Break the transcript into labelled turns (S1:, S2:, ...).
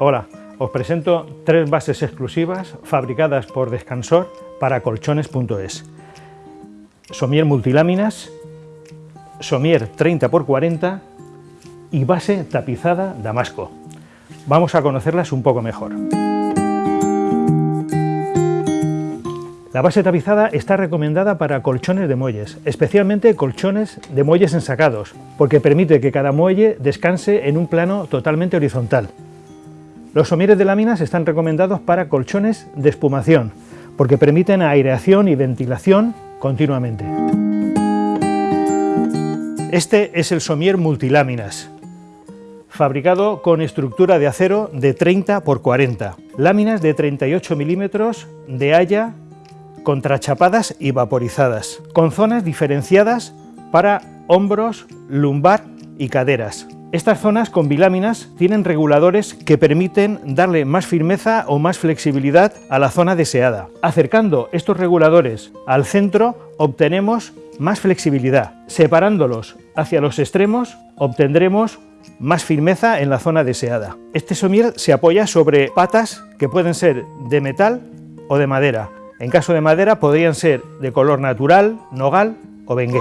S1: Hola, os presento tres bases exclusivas fabricadas por Descansor para colchones.es. Somier multiláminas, Somier 30x40 y base tapizada Damasco. Vamos a conocerlas un poco mejor. La base tapizada está recomendada para colchones de muelles, especialmente colchones de muelles ensacados, porque permite que cada muelle descanse en un plano totalmente horizontal. Los somieres de láminas están recomendados para colchones de espumación, porque permiten aireación y ventilación continuamente. Este es el somier multiláminas, fabricado con estructura de acero de 30 x 40, láminas de 38 milímetros de haya contrachapadas y vaporizadas, con zonas diferenciadas para hombros, lumbar y caderas. Estas zonas con biláminas tienen reguladores que permiten darle más firmeza o más flexibilidad a la zona deseada. Acercando estos reguladores al centro obtenemos más flexibilidad. Separándolos hacia los extremos obtendremos más firmeza en la zona deseada. Este somier se apoya sobre patas que pueden ser de metal o de madera. En caso de madera podrían ser de color natural, nogal o bengué.